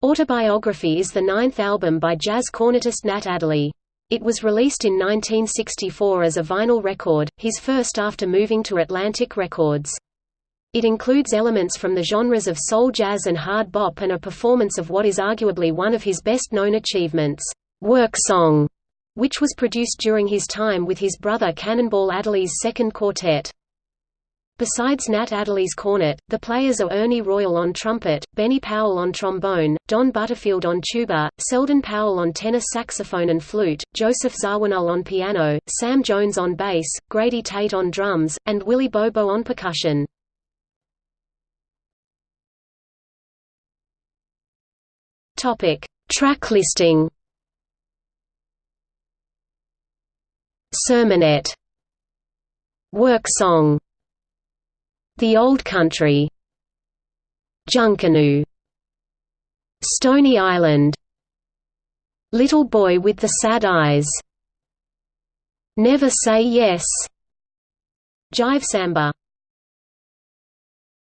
Autobiography is the ninth album by jazz cornetist Nat Adderley. It was released in 1964 as a vinyl record, his first after moving to Atlantic Records. It includes elements from the genres of soul jazz and hard bop and a performance of what is arguably one of his best-known achievements, "'Work Song", which was produced during his time with his brother Cannonball Adderley's second quartet. Besides Nat Adderley's cornet, the players are Ernie Royal on trumpet, Benny Powell on trombone, Don Butterfield on tuba, Seldon Powell on tenor saxophone and flute, Joseph Zawinul on piano, Sam Jones on bass, Grady Tate on drums, and Willie Bobo on percussion. Topic: Track listing. Sermonette. Work song the Old Country Junkanoo Stony Island Little Boy with the Sad Eyes Never Say Yes Jive Samba